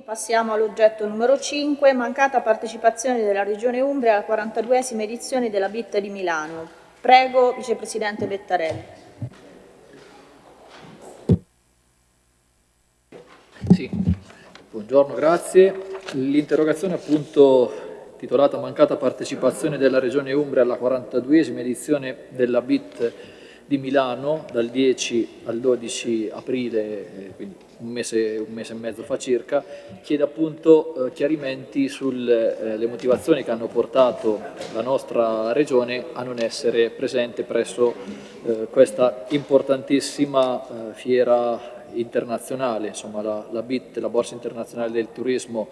Passiamo all'oggetto numero 5, mancata partecipazione della Regione Umbria alla 42esima edizione della BIT di Milano. Prego, Vicepresidente Bettarelli. Sì, buongiorno, grazie. L'interrogazione appunto titolata Mancata partecipazione della Regione Umbria alla 42esima edizione della BIT di Milano dal 10 al 12 aprile, eh, quindi un mese, un mese e mezzo fa circa, chiede appunto eh, chiarimenti sulle eh, motivazioni che hanno portato la nostra Regione a non essere presente presso eh, questa importantissima eh, fiera internazionale, insomma la, la BIT, la Borsa Internazionale del Turismo,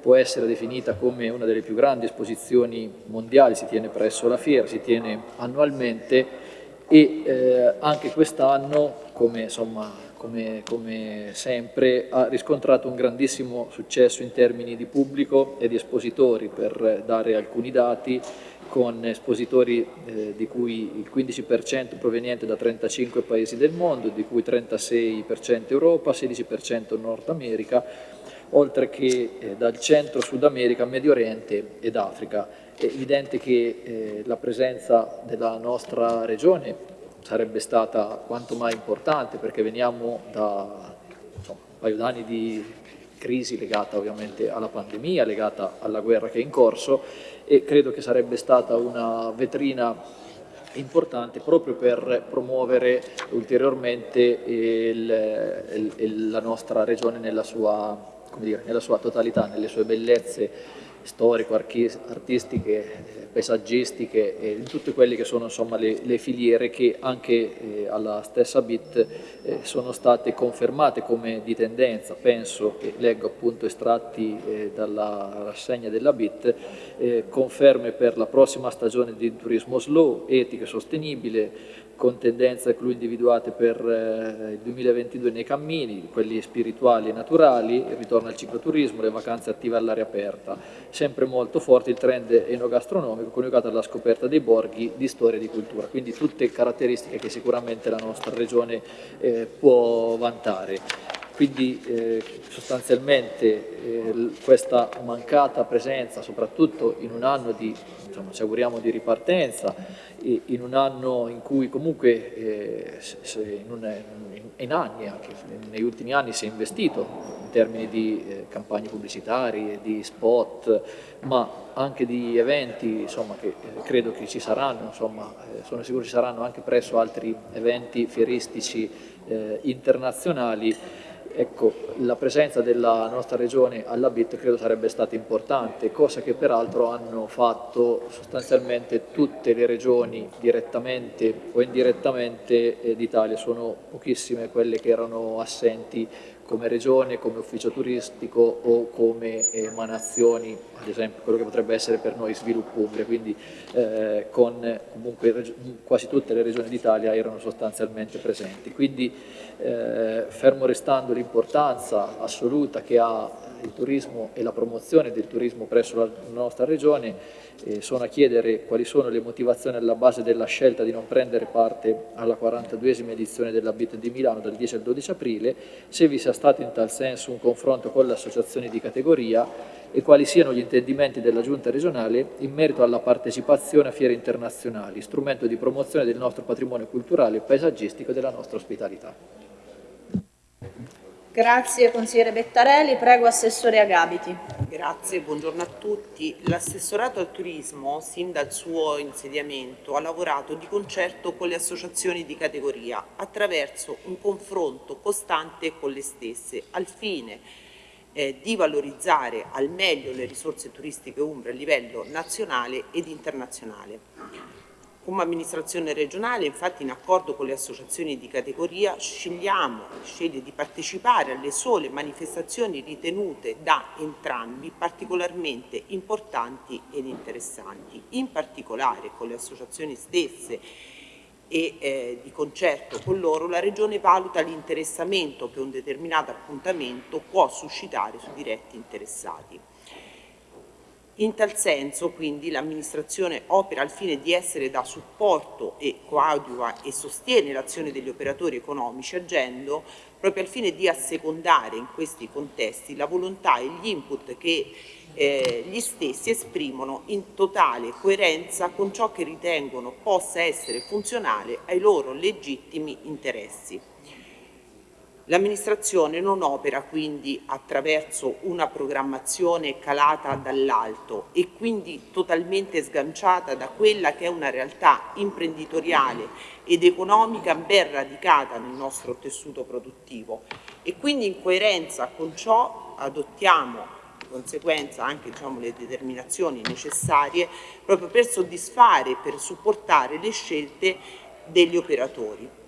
può essere definita come una delle più grandi esposizioni mondiali, si tiene presso la fiera, si tiene annualmente e eh, anche quest'anno, come, come, come, sempre, ha riscontrato un grandissimo successo in termini di pubblico e di espositori, per dare alcuni dati, con espositori eh, di cui il 15% proveniente da 35 paesi del mondo, di cui 36% Europa, 16% Nord America, oltre che eh, dal centro Sud America, Medio Oriente ed Africa. È evidente che eh, la presenza della nostra regione sarebbe stata quanto mai importante perché veniamo da insomma, un paio d'anni di crisi legata ovviamente alla pandemia, legata alla guerra che è in corso e credo che sarebbe stata una vetrina importante proprio per promuovere ulteriormente il, il, il, la nostra regione nella sua, dire, nella sua totalità, nelle sue bellezze storico-artistiche, paesaggistiche e in tutte quelle che sono insomma, le, le, filiere che anche eh, alla stessa BIT eh, sono state confermate come di tendenza, penso e leggo appunto estratti eh, dalla rassegna della BIT, eh, conferme per la prossima stagione di turismo slow, etico e sostenibile, con tendenze clou individuate per eh, il 2022 nei cammini, quelli spirituali e naturali, il ritorno al cicloturismo, le vacanze attive all'aria aperta. Sempre molto forte il trend enogastronomico coniugato alla scoperta dei borghi di storia e di cultura, quindi tutte caratteristiche che sicuramente la nostra regione eh, può vantare. Quindi eh, sostanzialmente eh, questa mancata presenza, soprattutto in un anno di, insomma, ci auguriamo di ripartenza, in un anno in cui comunque eh, in, un, in, anni, anche negli ultimi anni si è investito in termini di eh, campagne pubblicitarie, di spot, ma anche di eventi insomma, che eh, credo che ci saranno, insomma, eh, sono sicuro ci saranno anche presso altri eventi fieristici internazionali Ecco, la presenza della nostra regione alla BIT credo sarebbe stata importante, cosa che peraltro hanno fatto sostanzialmente tutte le regioni direttamente o indirettamente eh, d'Italia, sono pochissime quelle che erano assenti come regione, come ufficio turistico o come emanazioni, ad esempio quello che potrebbe essere per noi sviluppo Umbria, quindi eh, con comunque quasi tutte le regioni d'Italia erano sostanzialmente presenti. Quindi eh, fermo restando l'importanza assoluta che ha il turismo e la promozione del turismo presso la nostra regione, eh, sono a chiedere quali sono le motivazioni alla base della scelta di non prendere parte alla 42esima edizione della BIT di Milano dal 10 al 12 aprile, se vi sia stato in tal senso un confronto con le associazioni di categoria e quali siano gli intendimenti della Giunta regionale in merito alla partecipazione a fiere internazionali, strumento di promozione del nostro patrimonio culturale paesaggistico e della nostra ospitalità. Grazie consigliere Bettarelli, prego Assessore Agabiti. Grazie, buongiorno a tutti. L'assessorato al turismo, sin dal suo insediamento, ha lavorato di concerto con le associazioni di categoria attraverso un confronto costante con le stesse, al fine eh, di valorizzare al meglio le risorse turistiche umbre a livello nazionale ed internazionale. Come amministrazione regionale, infatti, in accordo con le associazioni di categoria, scegliamo, sceglie di partecipare alle sole manifestazioni ritenute da entrambi particolarmente importanti ed interessanti. In particolare con le associazioni stesse e eh, di concerto con loro la Regione valuta l'interessamento che un determinato appuntamento può suscitare sui diretti interessati. In tal senso, quindi, l'amministrazione opera al fine di essere da supporto e coadiuva e sostiene l'azione degli operatori economici agendo proprio al fine di assecondare in questi contesti la volontà e gli input che eh, gli stessi esprimono in totale coerenza con ciò che ritengono possa essere funzionale ai loro legittimi interessi. L'amministrazione non opera quindi attraverso una programmazione calata dall'alto e quindi totalmente sganciata da quella che è una realtà imprenditoriale ed economica ben radicata nel nostro tessuto produttivo e quindi in coerenza con ciò adottiamo conseguenza anche diciamo, le determinazioni necessarie proprio per soddisfare e per supportare le scelte degli operatori.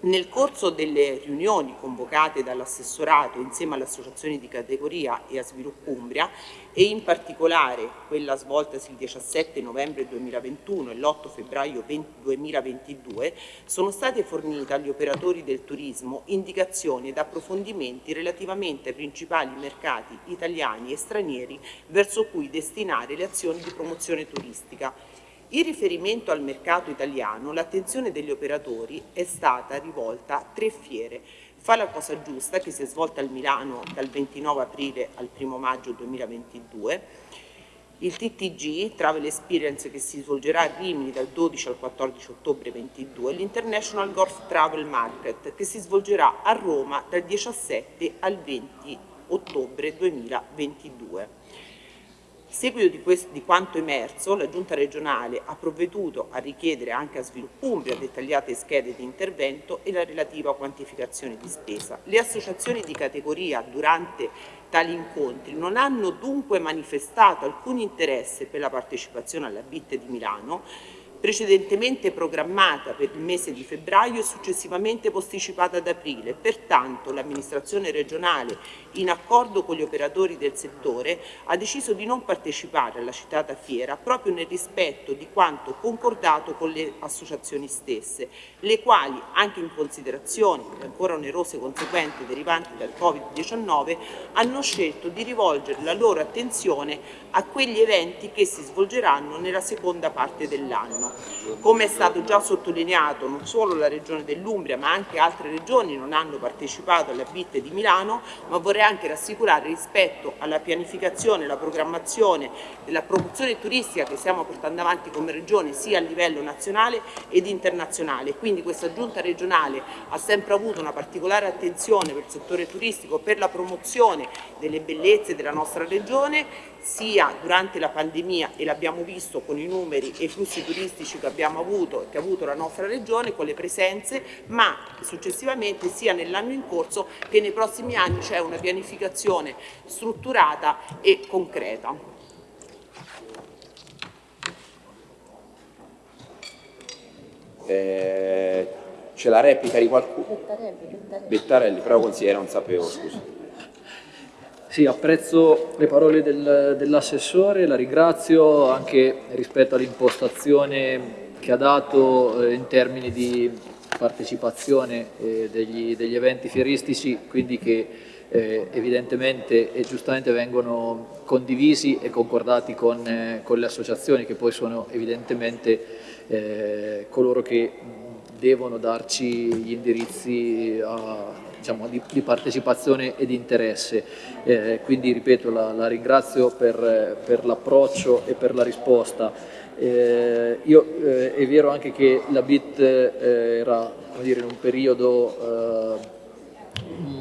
Nel corso delle riunioni convocate dall'assessorato insieme alle associazioni di categoria e a Sviluppo Umbria e in particolare quella svoltasi il 17 novembre 2021 e l'8 febbraio 2022 sono state fornite agli operatori del turismo indicazioni ed approfondimenti relativamente ai principali mercati italiani e stranieri verso cui destinare le azioni di promozione turistica in riferimento al mercato italiano, l'attenzione degli operatori è stata rivolta a tre fiere. Fa la cosa giusta, che si è svolta a Milano dal 29 aprile al 1 maggio 2022, il TTG, Travel Experience, che si svolgerà a Rimini dal 12 al 14 ottobre 2022, l'International Golf Travel Market, che si svolgerà a Roma dal 17 al 20 ottobre 2022 seguito di, questo, di, quanto emerso, la Giunta regionale ha provveduto a richiedere anche a Sviluppo Umbria dettagliate schede di intervento e la relativa quantificazione di spesa. Le associazioni di categoria durante tali incontri non hanno dunque manifestato alcun interesse per la partecipazione alla BIT di Milano, precedentemente programmata per il mese di febbraio e successivamente posticipata ad aprile. Pertanto l'amministrazione regionale, in accordo con gli operatori del settore, ha deciso di non partecipare alla citata fiera proprio nel rispetto di quanto concordato con le associazioni stesse, le quali, anche in considerazione delle ancora onerose conseguenze derivanti dal Covid-19, hanno scelto di rivolgere la loro attenzione a quegli eventi che si svolgeranno nella seconda parte dell'anno. Come è stato già sottolineato, non solo la regione dell'Umbria ma anche altre regioni non hanno partecipato alla BIT di Milano, ma vorrei anche rassicurare rispetto alla pianificazione alla programmazione della promozione turistica che stiamo portando avanti come regione sia a livello nazionale ed internazionale. Quindi questa giunta regionale ha sempre avuto una particolare attenzione per il settore turistico, per la promozione delle bellezze della nostra regione sia durante la pandemia e l'abbiamo visto con i numeri e i flussi turistici che abbiamo avuto e che ha avuto la nostra regione con le presenze ma successivamente sia nell'anno in corso che nei prossimi anni c'è una pianificazione strutturata e concreta. Eh, c'è la replica di qualcuno? Bettarelli, Bettarelli. Bettarelli, però consigliere non sapevo, scusa. Sì, apprezzo le parole del, dell'assessore, la ringrazio anche rispetto all'impostazione che ha dato eh, in termini di partecipazione eh, degli, degli, eventi fieristici, quindi che eh, evidentemente e giustamente vengono condivisi e concordati con, eh, con le associazioni che poi sono evidentemente eh, coloro che devono darci gli indirizzi a, diciamo, di, di, partecipazione e di interesse. Eh, quindi ripeto, la, la ringrazio per, per l'approccio e per la risposta. Eh, io, eh, è vero anche che la BIT eh, era dire, in un periodo eh,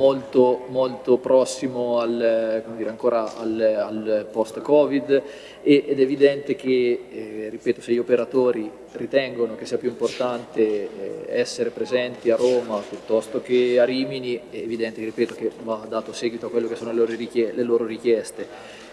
molto, molto prossimo al, dire, ancora al, al post-Covid ed è evidente che, eh, ripeto, se gli operatori ritengono che sia più importante eh, essere presenti a Roma piuttosto che a Rimini, è evidente, ripeto, che va dato seguito a quello che sono le loro, richieste. Le loro richieste.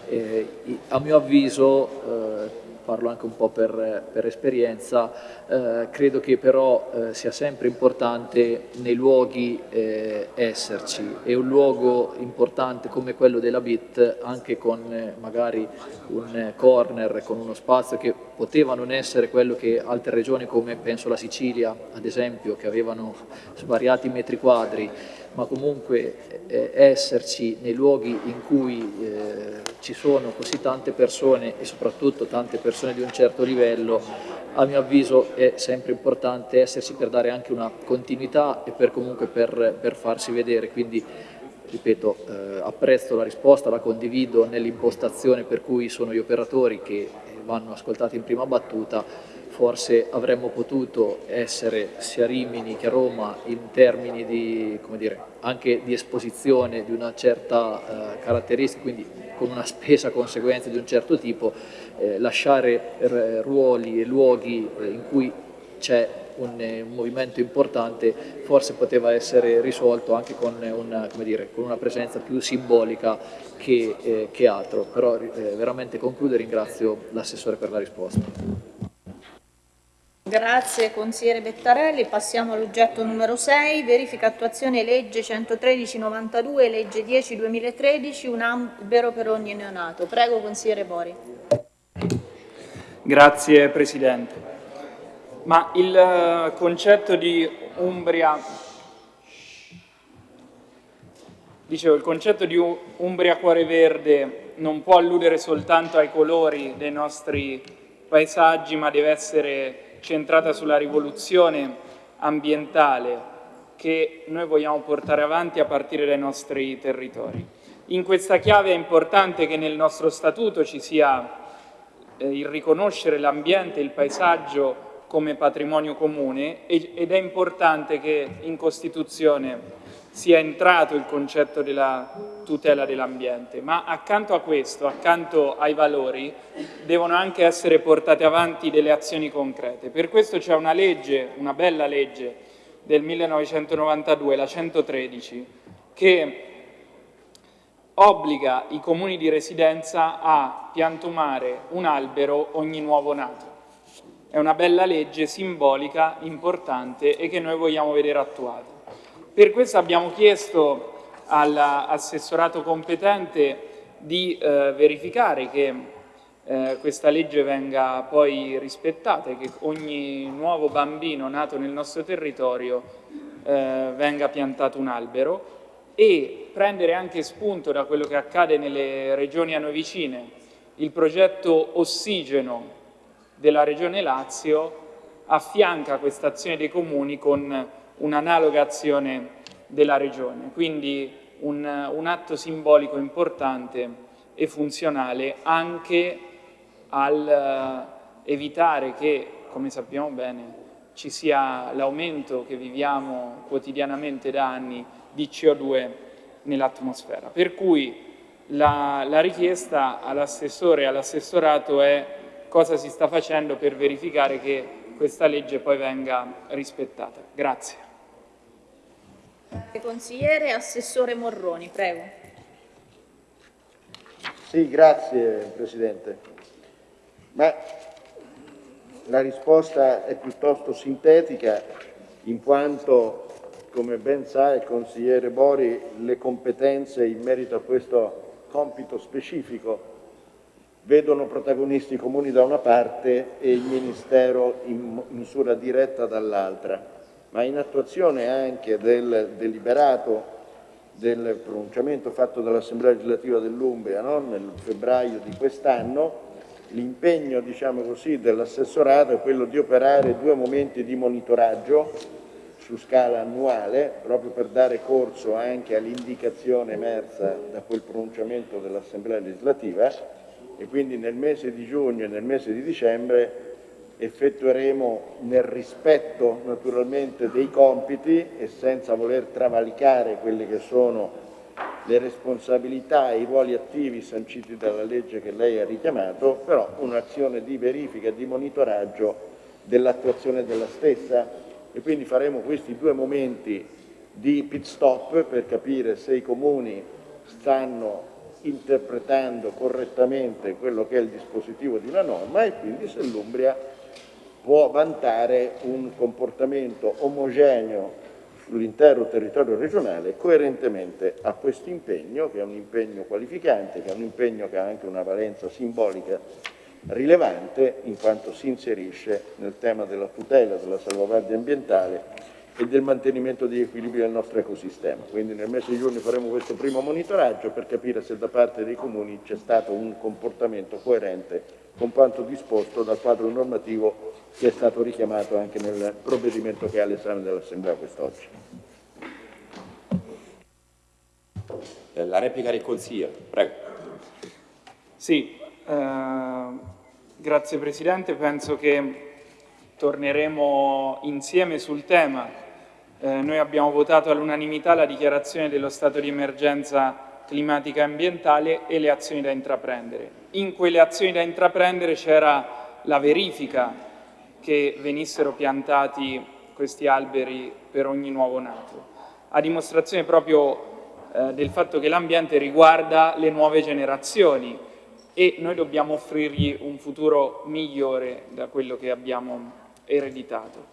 Eh, a mio avviso eh, parlo anche un po' per, per esperienza, eh, credo che però eh, sia sempre importante nei luoghi eh, esserci e un luogo importante come quello della BIT anche con eh, magari un corner, con uno spazio che poteva non essere quello che altre regioni come penso la Sicilia ad esempio che avevano svariati metri quadri. Ma comunque eh, esserci nei luoghi in cui eh, ci sono così tante persone e soprattutto tante persone di un certo livello, a mio avviso è sempre importante esserci per dare anche una continuità e per comunque per, per farsi vedere, quindi ripeto, eh, apprezzo la risposta, la condivido nell'impostazione per cui sono gli operatori che vanno ascoltati in prima battuta, forse avremmo potuto essere sia a Rimini che a Roma in termini di, dire, anche di esposizione di una certa eh, caratteristica, quindi con una spesa conseguenza di un certo tipo, eh, lasciare eh, ruoli e luoghi eh, in cui c'è un, un, movimento importante forse poteva essere risolto anche con una, dire, con una presenza più simbolica che, eh, che altro, però eh, veramente concludo e ringrazio l'assessore per la risposta. Grazie consigliere Bettarelli. Passiamo all'oggetto numero 6, verifica attuazione legge 113-92, legge 10-2013, un albero per ogni neonato. Prego consigliere Bori. Grazie Presidente. Ma il eh, concetto di Umbria Dicevo, il concetto di Umbria Cuore Verde non può alludere soltanto ai colori dei nostri paesaggi, ma deve essere centrata sulla rivoluzione ambientale che noi vogliamo portare avanti a partire dai nostri territori. In questa chiave è importante che nel nostro statuto ci sia eh, il riconoscere l'ambiente e il paesaggio come patrimonio comune ed è importante che in Costituzione sia entrato il concetto della tutela dell'ambiente, ma accanto a questo, accanto ai valori, devono anche essere portate avanti delle azioni concrete. Per questo c'è una legge, una bella legge del 1992, la 113, che obbliga i comuni di residenza a piantumare un albero ogni nuovo nato. È una bella legge simbolica, importante e che noi vogliamo vedere attuata. Per questo abbiamo chiesto all'assessorato competente di eh, verificare che eh, questa legge venga poi rispettata e che ogni nuovo bambino nato nel nostro territorio eh, venga piantato un albero e prendere anche spunto da quello che accade nelle regioni a noi vicine. Il progetto Ossigeno della Regione Lazio affianca questa azione dei comuni con un'analoga azione della Regione. Quindi un, un, atto simbolico importante e funzionale anche al eh, evitare che, come sappiamo bene, ci sia l'aumento che viviamo quotidianamente da anni di CO2 nell'atmosfera. Per cui la, la richiesta all'assessore e all'assessorato è cosa si sta facendo per verificare che questa legge poi venga rispettata. Grazie. Consigliere, Assessore Morroni, prego. Sì, grazie Presidente. Ma la risposta è piuttosto sintetica in quanto, come ben sa il consigliere Bori, le competenze in merito a questo compito specifico vedono protagonisti comuni da una parte e il Ministero in misura diretta dall'altra ma in attuazione anche del deliberato del pronunciamento fatto dall'Assemblea legislativa dell'Umbria no? nel febbraio di quest'anno, l'impegno diciamo dell'assessorato è quello di operare due momenti di monitoraggio su scala annuale, proprio per dare corso anche all'indicazione emersa da quel pronunciamento dell'Assemblea legislativa e quindi nel mese di giugno e nel mese di dicembre effettueremo nel rispetto naturalmente dei compiti e senza voler travalicare quelle che sono le responsabilità e i ruoli attivi sanciti dalla legge che lei ha richiamato, però un'azione di verifica e di monitoraggio dell'attuazione della stessa. E quindi faremo questi due momenti di pit stop per capire se i comuni stanno interpretando correttamente quello che è il dispositivo di una norma e quindi se l'Umbria può vantare un comportamento omogeneo sull'intero territorio regionale coerentemente a questo impegno, che è un impegno qualificante, che è un impegno che ha anche una valenza simbolica rilevante, in quanto si inserisce nel tema della tutela, della salvaguardia ambientale e del mantenimento degli equilibri del nostro ecosistema. Quindi nel mese di giugno faremo questo primo monitoraggio per capire se da parte dei comuni c'è stato un comportamento coerente con quanto disposto dal quadro normativo che è stato richiamato anche nel provvedimento che è all'esame dell'Assemblea quest'oggi. Eh, la replica del Consiglio, prego. Sì, eh, grazie Presidente, penso che torneremo insieme sul tema eh, noi abbiamo votato all'unanimità la dichiarazione dello stato di emergenza climatica e ambientale e le azioni da intraprendere. In quelle azioni da intraprendere c'era la verifica che venissero piantati questi alberi per ogni nuovo nato, a dimostrazione proprio eh, del fatto che l'ambiente riguarda le nuove generazioni e noi dobbiamo offrirgli un futuro migliore da quello che abbiamo ereditato.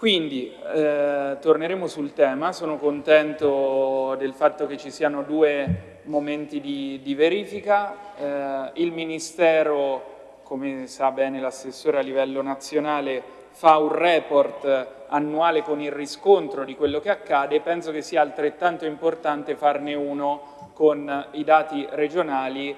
Quindi eh, torneremo sul tema, sono contento del fatto che ci siano due momenti di, di verifica, eh, il Ministero, come sa bene l'assessore a livello nazionale, fa un report annuale con il riscontro di quello che accade. E penso che sia altrettanto importante farne uno con i dati regionali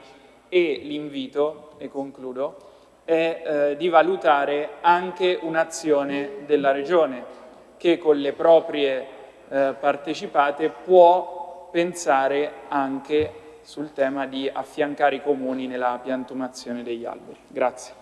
e l'invito, e concludo, è eh, di valutare anche un'azione della Regione che con le proprie eh, partecipate può pensare anche sul tema di affiancare i comuni nella piantumazione degli alberi. Grazie.